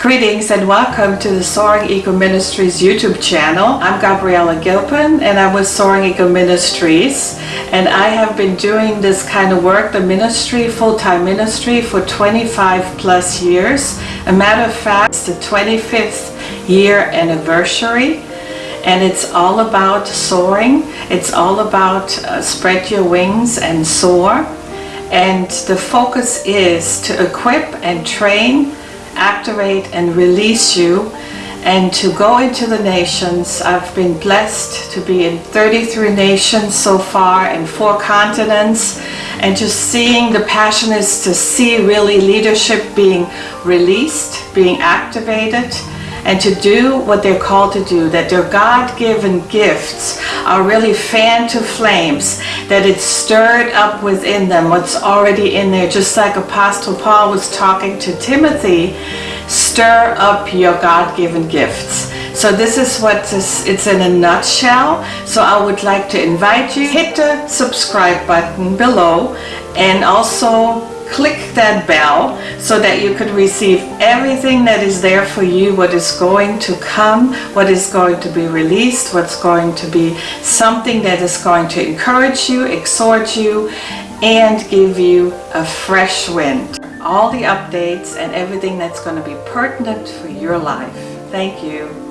Greetings and welcome to the Soaring Eco Ministries YouTube channel. I'm Gabriella Gilpin and I'm with Soaring Eco Ministries and I have been doing this kind of work, the ministry, full-time ministry for 25 plus years. A matter of fact, it's the 25th year anniversary and it's all about soaring. It's all about uh, spread your wings and soar and the focus is to equip and train activate and release you and to go into the nations. I've been blessed to be in 33 nations so far and four continents and just seeing the passion is to see really leadership being released, being activated and to do what they're called to do, that their God-given gifts are really fanned to flames, that it's stirred up within them, what's already in there, just like Apostle Paul was talking to Timothy, stir up your God-given gifts. So this is what this, it's in a nutshell. So I would like to invite you, hit the subscribe button below and also click that bell so that you could receive everything that is there for you, what is going to come, what is going to be released, what's going to be something that is going to encourage you, exhort you, and give you a fresh wind. All the updates and everything that's going to be pertinent for your life. Thank you.